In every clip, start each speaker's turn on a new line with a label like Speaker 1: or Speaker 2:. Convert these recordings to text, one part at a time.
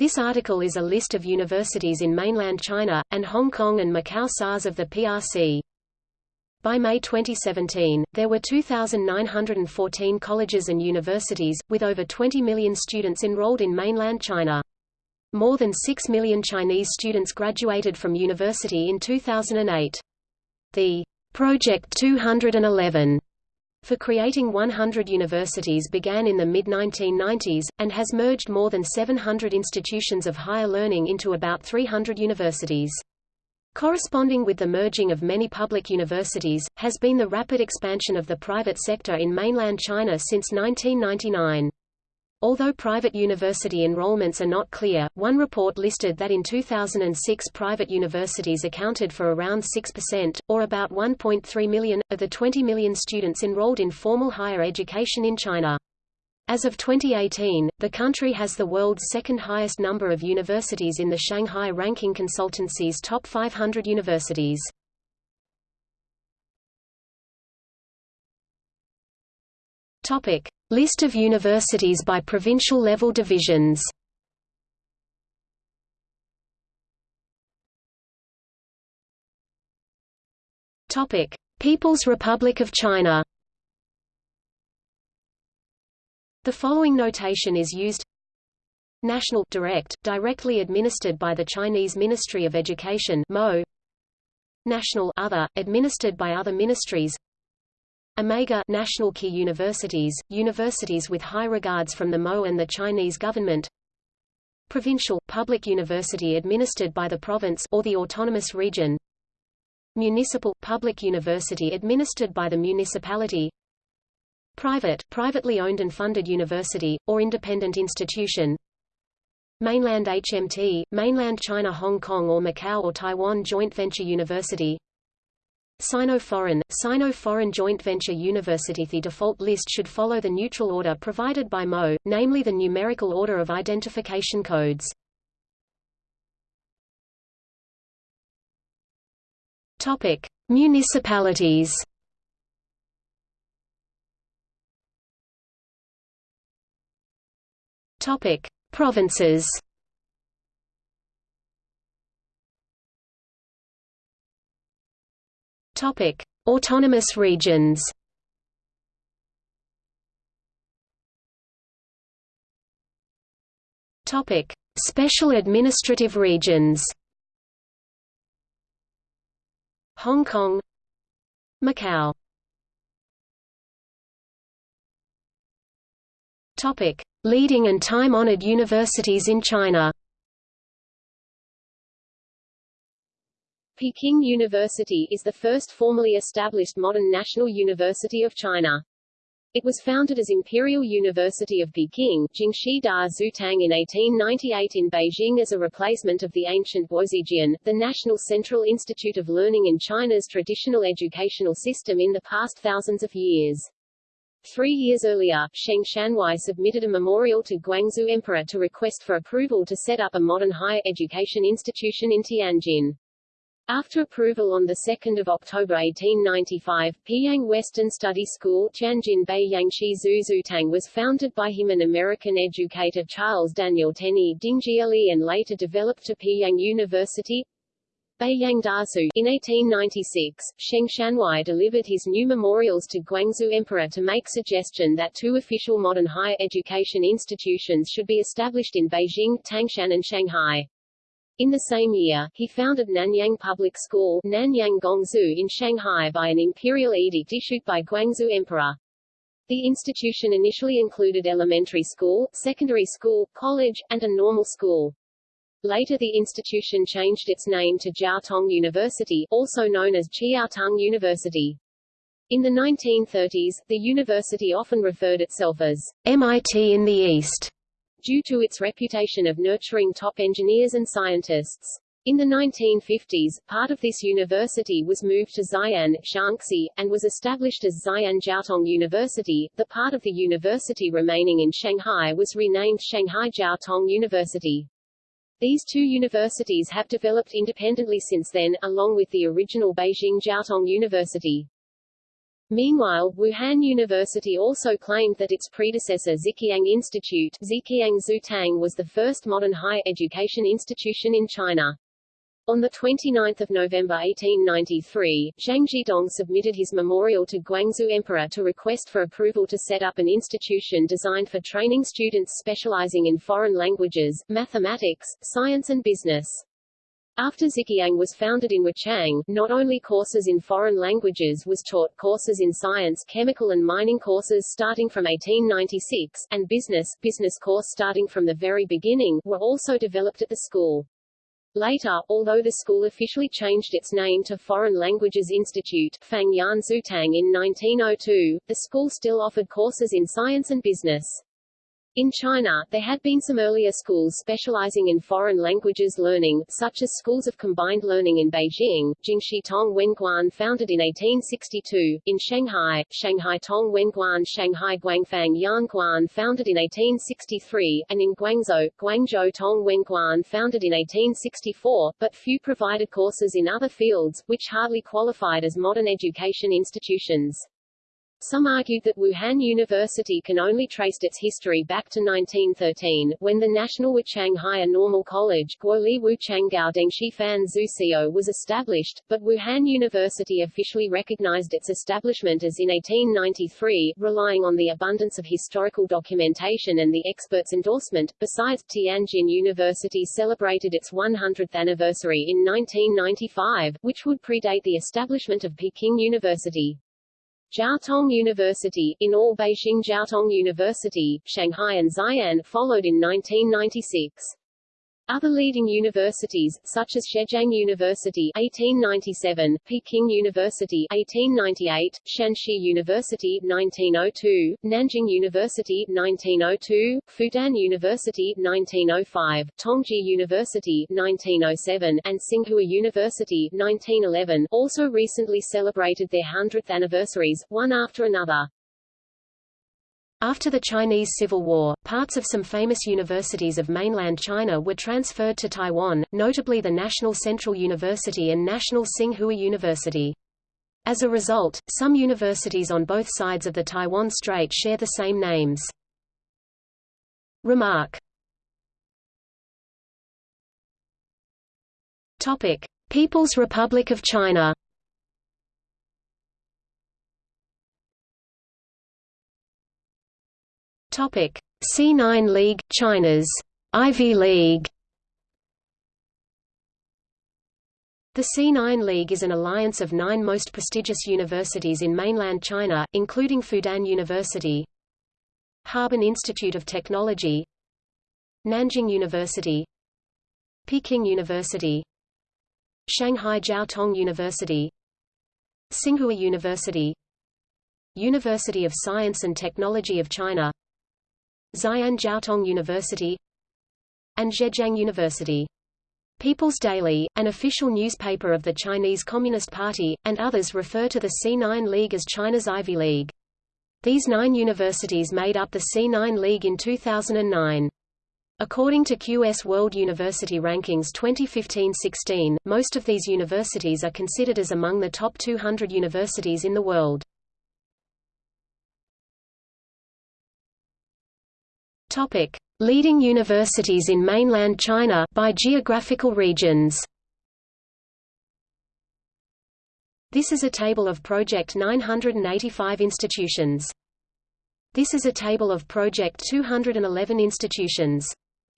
Speaker 1: This article is a list of universities in mainland China, and Hong Kong and Macau SARS of the PRC. By May 2017, there were 2,914 colleges and universities, with over 20 million students enrolled in mainland China. More than 6 million Chinese students graduated from university in 2008. The Project 211 for creating 100 universities began in the mid-1990s, and has merged more than 700 institutions of higher learning into about 300 universities. Corresponding with the merging of many public universities, has been the rapid expansion of the private sector in mainland China since 1999. Although private university enrollments are not clear, one report listed that in 2006 private universities accounted for around 6%, or about 1.3 million, of the 20 million students enrolled in formal higher education in China. As of 2018, the country has the world's second highest number of universities in the Shanghai Ranking Consultancy's top 500 universities. Topic: List of universities by provincial level divisions. Topic: People's Republic of China. The following notation is used National direct, directly administered by the Chinese Ministry of Education MO National other, administered by other ministries Omega national key universities, universities with high regards from the MO and the Chinese government. Provincial, public university administered by the province or the autonomous region. Municipal, public university administered by the municipality. Private, privately owned and funded university, or independent institution. Mainland HMT, Mainland China Hong Kong or Macau or Taiwan Joint Venture University Sino-Foreign, Sino-Foreign Joint Venture University The default list should follow the neutral order provided by MO, namely the numerical order of identification codes. Topic: Municipalities. Topic: Provinces. Topic: Autonomous regions. Topic: Special administrative regions. Hong Kong, Macau. Topic: Leading and time-honored universities in China.
Speaker 2: Peking University is the first formally established modern national university of China. It was founded as Imperial University of Peking Jingxi Da Zutang in 1898 in Beijing as a replacement of the ancient Guozijian, the National Central Institute of Learning in China's traditional educational system in the past thousands of years. Three years earlier, Sheng Xuanhuai submitted a memorial to Guangxu Emperor to request for approval to set up a modern higher education institution in Tianjin. After approval on 2 October 1895, Peiyang Western Study School Tianjin Beiyangshi Zuzutang was founded by him and American educator Charles Daniel Tenney Dingjiali and later developed to Peiyang University. Beiyang Daxue. In 1896, Sheng Xuanhuai delivered his new memorials to Guangxu Emperor to make suggestion that two official modern higher education institutions should be established in Beijing, Tangshan and Shanghai. In the same year, he founded Nanyang Public School Nanyang Gongxue in Shanghai by an imperial edict issued by Guangxu Emperor. The institution initially included elementary school, secondary school, college, and a normal school. Later the institution changed its name to Jiaotong University, also known as Chiaotong University. In the 1930s, the university often referred itself as MIT in the East due to its reputation of nurturing top engineers and scientists. In the 1950s, part of this university was moved to Xi'an, Shaanxi, and was established as Xi'an Jiaotong University. The part of the university remaining in Shanghai was renamed Shanghai Jiaotong University. These two universities have developed independently since then, along with the original Beijing Jiaotong University. Meanwhile, Wuhan University also claimed that its predecessor Zhiqiang Institute Zhiqiang Xuetang was the first modern higher education institution in China. On 29 November 1893, Zhang Zhidong submitted his memorial to Guangxu Emperor to request for approval to set up an institution designed for training students specializing in foreign languages, mathematics, science and business. After Zhiqiang was founded in Wuchang, not only courses in foreign languages was taught courses in science chemical and mining courses starting from 1896, and business, business course starting from the very beginning, were also developed at the school. Later, although the school officially changed its name to Foreign Languages Institute Fangyan Xuetang in 1902, the school still offered courses in science and business. In China, there had been some earlier schools specializing in foreign languages learning, such as schools of combined learning in Beijing, Jingxi Tong Wenguan founded in 1862, in Shanghai, Shanghai Tong Wenguan Shanghai Guangfang Yanguan founded in 1863, and in Guangzhou, Guangzhou Tong Wenguan founded in 1864, but few provided courses in other fields, which hardly qualified as modern education institutions. Some argued that Wuhan University can only trace its history back to 1913, when the National Wuchang Higher Normal College Guoli Wuchanggao Dengshifan Zuxio was established, but Wuhan University officially recognized its establishment as in 1893, relying on the abundance of historical documentation and the expert's endorsement. Besides, Tianjin University celebrated its 100th anniversary in 1995, which would predate the establishment of Peking University. Jiaotong University, in all Beijing Jiaotong University, Shanghai and Xi'an, followed in 1996. Other leading universities, such as Zhejiang University 1897, Peking University 1898, Shanxi University 1902, Nanjing University 1902, Fudan University 1905, Tongji University 1907, and Tsinghua University 1911 also recently celebrated their 100th anniversaries, one after another.
Speaker 1: After the Chinese Civil War, parts of some famous universities of mainland China were transferred to Taiwan, notably the National Central University and National Tsinghua University. As a result, some universities on both sides of the Taiwan Strait share the same names. Remark People's Republic of China Topic: C9 League, China's Ivy League. The C9 League is an alliance of nine most prestigious universities in mainland China, including Fudan University, Harbin Institute of Technology, Nanjing University, Peking University, Shanghai Jiaotong University, Tsinghua University, University of Science and Technology of China Xi'an Jiaotong University and Zhejiang University. People's Daily, an official newspaper of the Chinese Communist Party, and others refer to the C9 League as China's Ivy League. These nine universities made up the C9 League in 2009. According to QS World University Rankings 2015-16, most of these universities are considered as among the top 200 universities in the world. Topic: Leading universities in mainland China by geographical regions. This is a table of Project 985 institutions. This is a table of Project 211 institutions.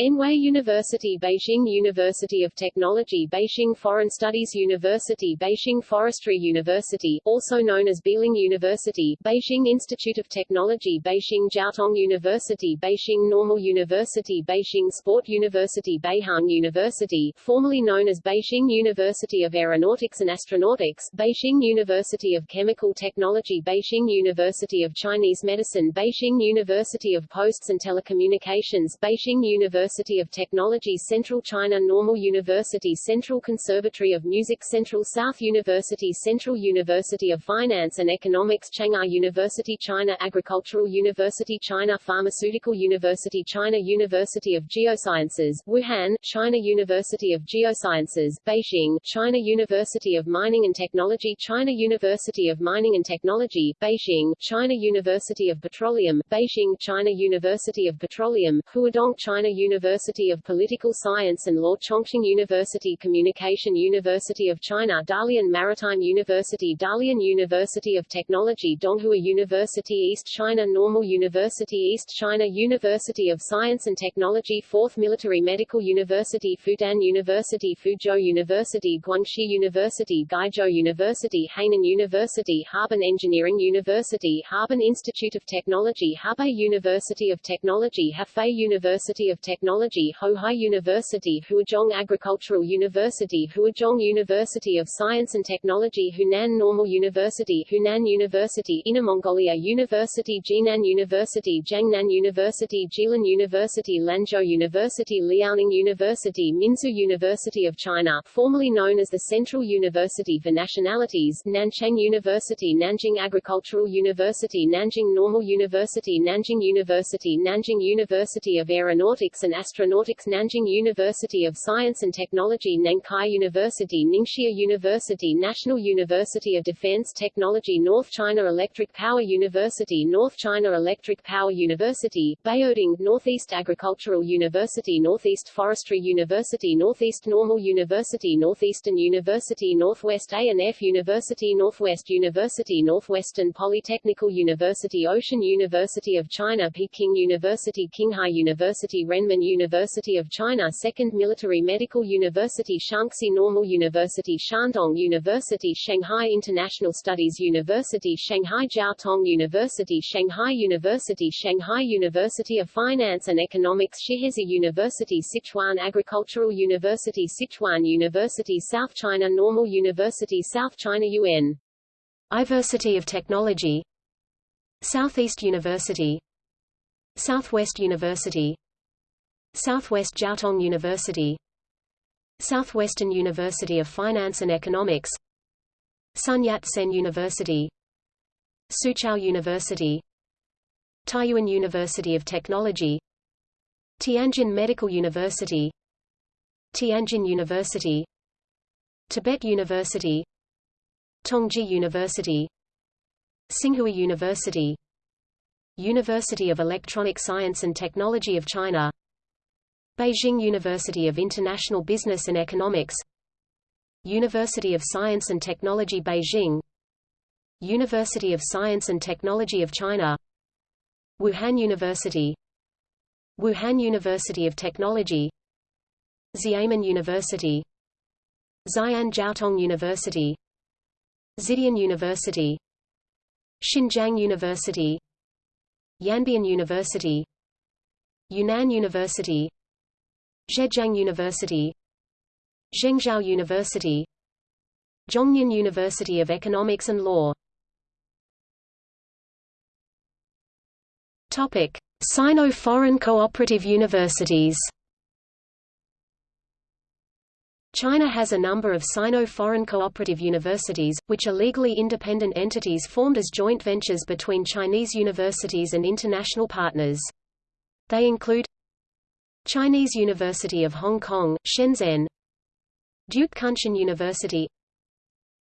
Speaker 2: Anhui University Beijing University of Technology Beijing Foreign Studies University Beijing Forestry University, also known as Beiliang University Beijing Institute of Technology Beijing Jiaotong University Beijing Normal University Beijing Sport University Beihang University formerly known as Beijing University of Aeronautics and Astronautics Beijing University of Chemical Technology Beijing University of Chinese Medicine Beijing University of Posts and Telecommunications Beijing University University of Technology Central China Normal University Central Conservatory of Music Central South University Central University of Finance and Economics Chang'an University China Agricultural University China Pharmaceutical University China University of Geosciences Wuhan China University of Geosciences Beijing China University of Mining and Technology China University of Mining and Technology Beijing China University of Petroleum Beijing China University of Petroleum Huadong China University of Political Science and Law Chongqing University Communication University of China Dalian Maritime University Dalian University of Technology Donghua University East China Normal University East China University of Science and Technology 4th Military Medical University Fudan University Fuzhou University Guangxi University Guizhou University Hainan University Harbin Engineering University Harbin Institute of Technology Hebei University of Technology Hefei University of Technology Hohai University Huazhong Agricultural University Huazhong University of Science and Technology Hunan Normal University Hunan University Inner Mongolia University Jinan University Jiangnan University Jilin University Lanzhou University Liaoning University Minzu University of China formerly known as the Central University for Nationalities Nanchang University Nanjing Agricultural University Nanjing Normal University Nanjing University Nanjing University of Aeronautics and Astronautics Nanjing University of Science and Technology Nankai University Ningxia University National University of Defense Technology North China Electric Power University North China Electric Power University Baoding Northeast Agricultural University Northeast Forestry University Northeast Normal University Northeastern University Northwest A&F University Northwest University Northwestern Polytechnical University Ocean University of China Peking University Qinghai University Renmin University of China Second Military Medical University Shaanxi Normal University Shandong University Shanghai International Studies University Shanghai Jiaotong University Shanghai University Shanghai University of Finance and Economics Shihezi University Sichuan Agricultural University Sichuan University South China Normal University South China UN
Speaker 1: University of Technology. Southeast University. Southwest University Southwest Jiaotong University Southwestern University of Finance and Economics Sun Yat-sen University Soochow University Taiyuan University of Technology Tianjin Medical University Tianjin University Tibet University Tongji University Tsinghua University University of Electronic Science and Technology of China Beijing University of International Business and Economics University of Science and Technology Beijing University of Science and Technology of China Wuhan University Wuhan University of Technology Xiamen University Xi'an Jiaotong University Xidian University Xinjiang University Yanbian University Yunnan University Zhejiang University Zhengzhou University Zhongnan University of Economics and Law Topic: Sino-foreign cooperative universities China has a number of Sino-foreign cooperative universities, which are legally independent entities formed as joint ventures between Chinese universities and international partners. They include Chinese University of Hong Kong, Shenzhen. Duke Kunshan University.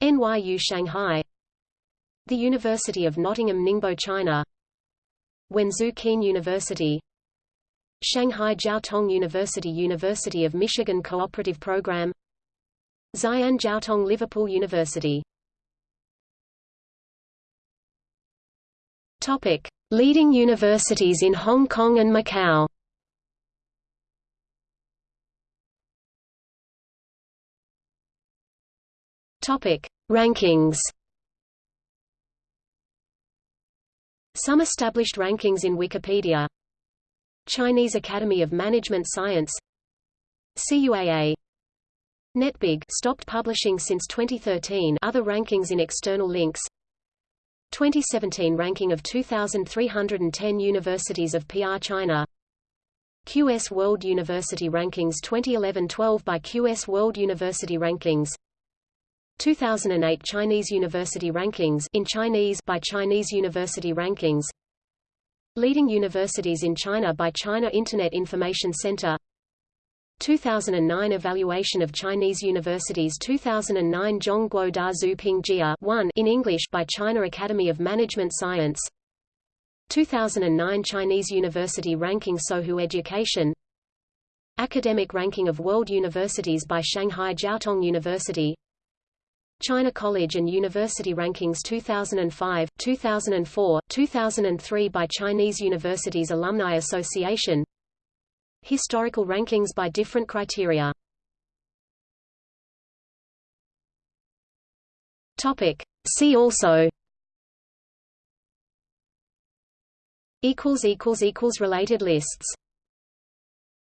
Speaker 1: NYU Shanghai. The University of Nottingham Ningbo China. Wenzhou Kean University. Shanghai Jiaotong University University of Michigan Cooperative Program. Xi'an Jiaotong Liverpool University. Topic: Leading universities in Hong Kong and Macau. Topic: Rankings. Some established rankings in Wikipedia. Chinese Academy of Management Science. CUAA NetBig stopped publishing since 2013 other rankings in external links. 2017 ranking of 2,310 universities of PR China. QS World University Rankings 2011-12 by QS World University Rankings 2008 Chinese University Rankings in Chinese by Chinese University Rankings. Leading universities in China by China Internet Information Center. 2009 Evaluation of Chinese Universities 2009 Zhongguo Da Zhu Ping Jia 1 in English by China Academy of Management Science. 2009 Chinese University Ranking Sohu Education. Academic Ranking of World Universities by Shanghai Jiaotong University China College and University Rankings 2005, 2004, 2003 by Chinese Universities Alumni Association. Historical rankings by different criteria. Topic. See also. Related lists